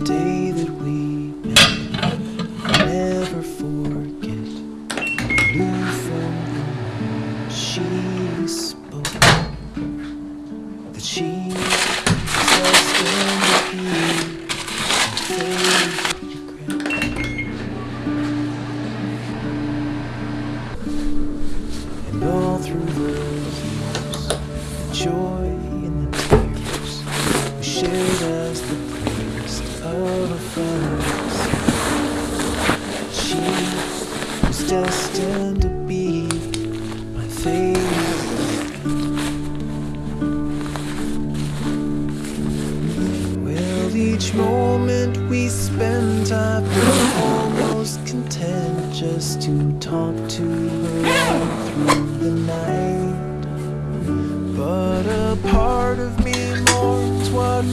the day that we met. I'll never forget. Blue from the she spoke that she was going to be. And all through the years, joy. just to talk to her through the night. But a part of me mourns what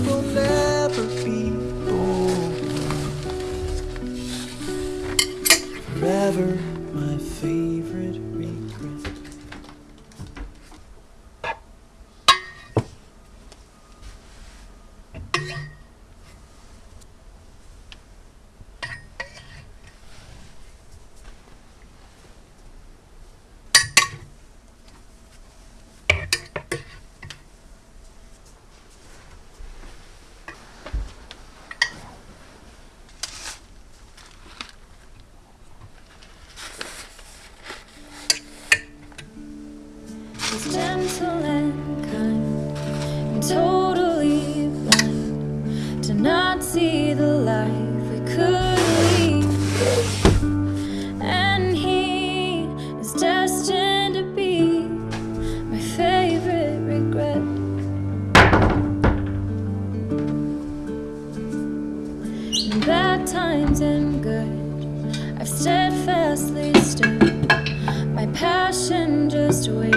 joy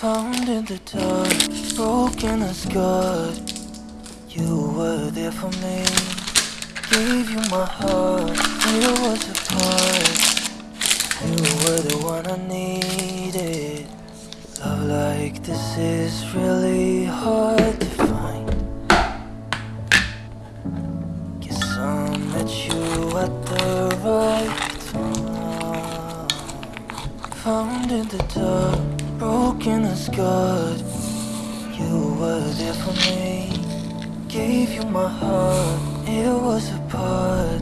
Found in the dark, broken and scarred. You were there for me. Gave you my heart, it was a part. You were the one I needed. Love like this is really hard to find. Guess I met you at the right time. Found in the dark, broken and scarred. You were there for me. Gave you my heart, it was a part.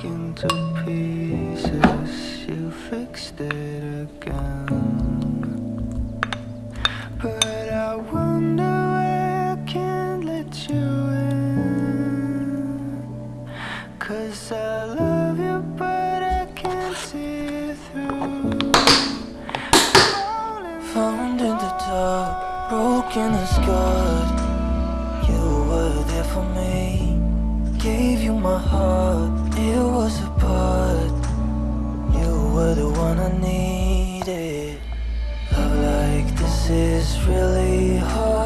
Broken to pieces. You fixed it again. But I wonder why I can't let you in. Cause I love you, but I can't see through. Found in the dark, broken and scarred. You were there for me. Gave you my heart, were the one I needed. Love like this is really hard